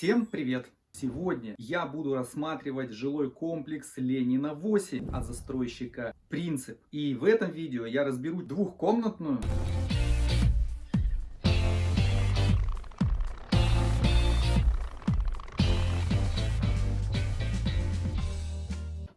Всем привет! Сегодня я буду рассматривать жилой комплекс Ленина 8 от застройщика Принцип. И в этом видео я разберу двухкомнатную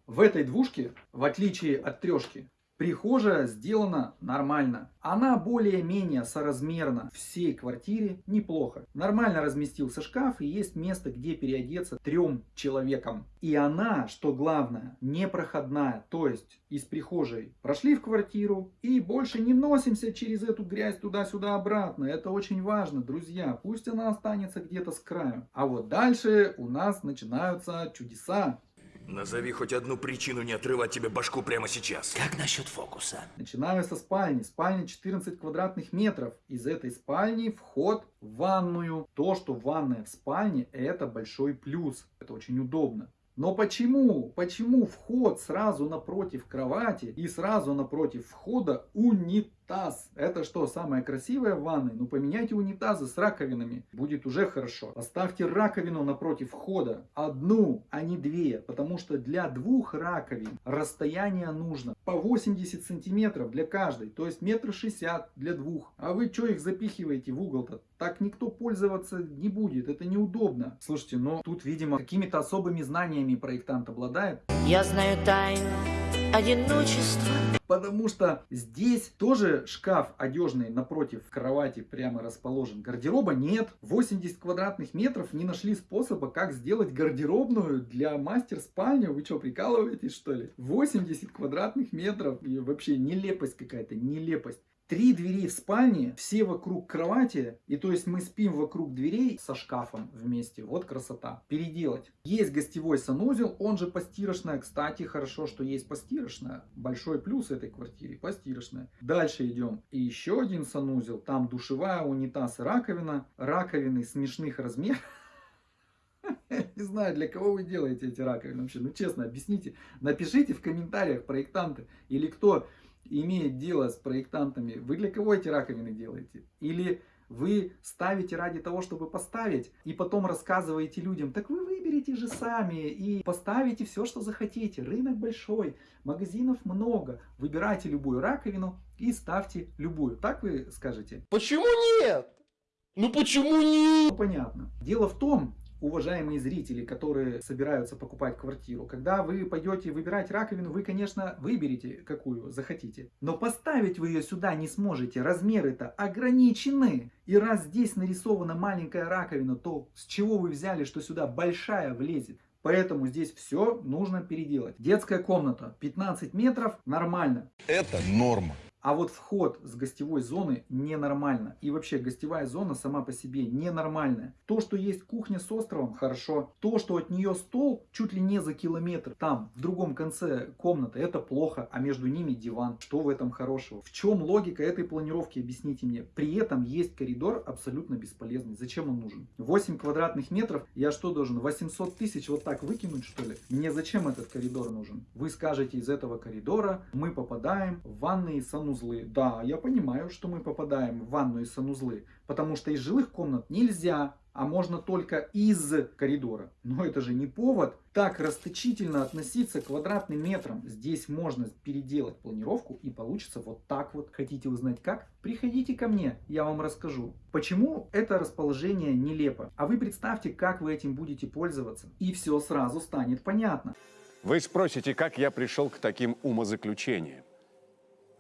В этой двушке, в отличие от трешки, Прихожая сделана нормально. Она более-менее соразмерна всей квартире неплохо. Нормально разместился шкаф и есть место, где переодеться трем человекам. И она, что главное, непроходная. То есть из прихожей прошли в квартиру и больше не носимся через эту грязь туда-сюда обратно. Это очень важно, друзья. Пусть она останется где-то с краю. А вот дальше у нас начинаются чудеса. Назови хоть одну причину не отрывать тебе башку прямо сейчас. Как насчет фокуса? Начинаю со спальни. Спальня 14 квадратных метров. Из этой спальни вход в ванную. То, что ванная в спальне, это большой плюс. Это очень удобно. Но почему? Почему вход сразу напротив кровати и сразу напротив входа унитаз? Это что, самое красивое в ванной? Ну поменяйте унитазы с раковинами, будет уже хорошо. Поставьте раковину напротив входа, одну, а не две, потому что для двух раковин расстояние нужно по 80 сантиметров для каждой, то есть метр шестьдесят для двух. А вы что их запихиваете в угол-то? Так никто пользоваться не будет, это неудобно. Слушайте, но тут, видимо, какими-то особыми знаниями проектант обладает. Я знаю тайну одиночества. Потому что здесь тоже шкаф одежный напротив кровати прямо расположен. Гардероба нет. 80 квадратных метров не нашли способа, как сделать гардеробную для мастер-спальни. Вы что, прикалываетесь что ли? 80 квадратных метров. И вообще нелепость какая-то, нелепость. Три двери в спальне, все вокруг кровати, и то есть мы спим вокруг дверей со шкафом вместе. Вот красота. Переделать. Есть гостевой санузел, он же постирочная. Кстати, хорошо, что есть постирочная. Большой плюс этой квартире, постирочная. Дальше идем. И еще один санузел, там душевая, унитаз и раковина. Раковины смешных размеров. Не знаю, для кого вы делаете эти раковины вообще. Ну, честно, объясните. Напишите в комментариях, проектанты, или кто имеет дело с проектантами, вы для кого эти раковины делаете? Или вы ставите ради того, чтобы поставить, и потом рассказываете людям, так вы выберите же сами и поставите все, что захотите. Рынок большой, магазинов много. Выбирайте любую раковину и ставьте любую. Так вы скажете? Почему нет? Ну почему нет? Ну, понятно. Дело в том, уважаемые зрители, которые собираются покупать квартиру, когда вы пойдете выбирать раковину, вы, конечно, выберете, какую захотите. Но поставить вы ее сюда не сможете, размеры-то ограничены. И раз здесь нарисована маленькая раковина, то с чего вы взяли, что сюда большая влезет? Поэтому здесь все нужно переделать. Детская комната 15 метров, нормально. Это норма. А вот вход с гостевой зоны ненормально. И вообще гостевая зона сама по себе ненормальная. То, что есть кухня с островом, хорошо. То, что от нее стол чуть ли не за километр, там, в другом конце комнаты, это плохо. А между ними диван. Что в этом хорошего? В чем логика этой планировки, объясните мне. При этом есть коридор абсолютно бесполезный. Зачем он нужен? 8 квадратных метров, я что должен, 800 тысяч вот так выкинуть что ли? Мне зачем этот коридор нужен? Вы скажете, из этого коридора мы попадаем в ванные санузлы санузлы. Да, я понимаю, что мы попадаем в ванную и санузлы, потому что из жилых комнат нельзя, а можно только из коридора. Но это же не повод так расточительно относиться к квадратным метрам. Здесь можно переделать планировку и получится вот так вот. Хотите узнать как? Приходите ко мне, я вам расскажу. Почему это расположение нелепо? А вы представьте, как вы этим будете пользоваться. И все сразу станет понятно. Вы спросите, как я пришел к таким умозаключениям.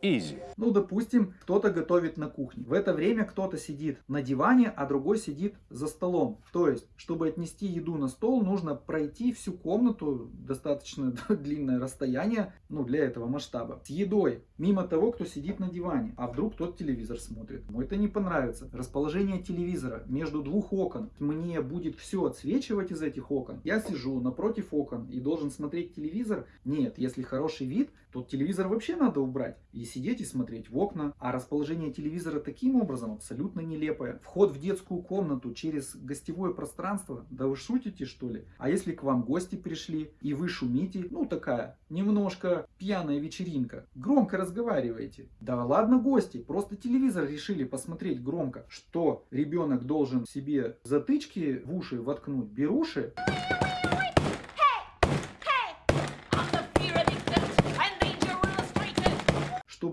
Изи. Ну, допустим, кто-то готовит на кухне. В это время кто-то сидит на диване, а другой сидит за столом. То есть, чтобы отнести еду на стол, нужно пройти всю комнату, достаточно длинное расстояние, ну, для этого масштаба, с едой, мимо того, кто сидит на диване. А вдруг тот телевизор смотрит. Ему это не понравится. Расположение телевизора между двух окон. Мне будет все отсвечивать из этих окон. Я сижу напротив окон и должен смотреть телевизор. Нет, если хороший вид, то телевизор вообще надо убрать. И сидеть и смотреть в окна. А расположение телевизора таким образом абсолютно нелепое. Вход в детскую комнату через гостевое пространство. Да вы шутите что ли? А если к вам гости пришли и вы шумите, ну такая немножко пьяная вечеринка. Громко разговариваете разговариваете? Да ладно гости, просто телевизор решили посмотреть громко. Что, ребенок должен себе затычки в уши воткнуть, беруши?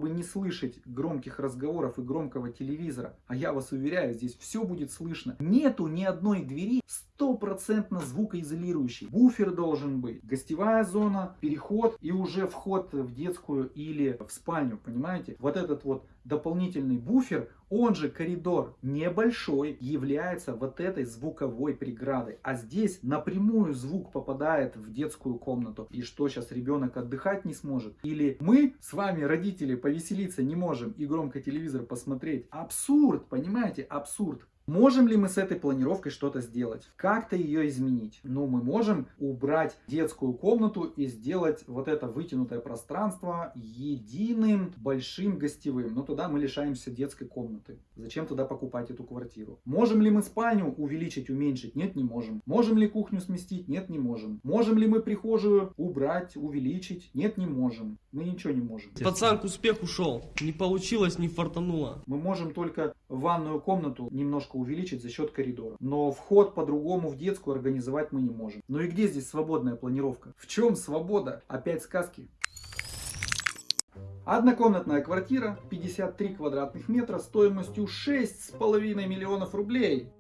Чтобы не слышать громких разговоров и громкого телевизора. А я вас уверяю, здесь все будет слышно. Нету ни одной двери стопроцентно звукоизолирующей. Буфер должен быть, гостевая зона, переход и уже вход в детскую или в спальню, понимаете? Вот этот вот дополнительный буфер, он же коридор небольшой, является вот этой звуковой преградой. А здесь напрямую звук попадает в детскую комнату. И что сейчас ребенок отдыхать не сможет? Или мы с вами, родители, повеселиться не можем и громко телевизор посмотреть? Абсурд, понимаете? Абсурд. Можем ли мы с этой планировкой что-то сделать? Как-то ее изменить? Ну, мы можем убрать детскую комнату и сделать вот это вытянутое пространство единым большим гостевым. Но туда мы лишаемся детской комнаты. Зачем туда покупать эту квартиру? Можем ли мы спальню увеличить, уменьшить? Нет, не можем. Можем ли кухню сместить? Нет, не можем. Можем ли мы прихожую убрать, увеличить? Нет, не можем. Мы ничего не можем. Пацан к успеху шел. Не получилось, не фартануло. Мы можем только ванную комнату немножко увеличить за счет коридора. Но вход по-другому в детскую организовать мы не можем. Ну и где здесь свободная планировка? В чем свобода? Опять сказки. Однокомнатная квартира, 53 квадратных метра, стоимостью 6,5 миллионов рублей.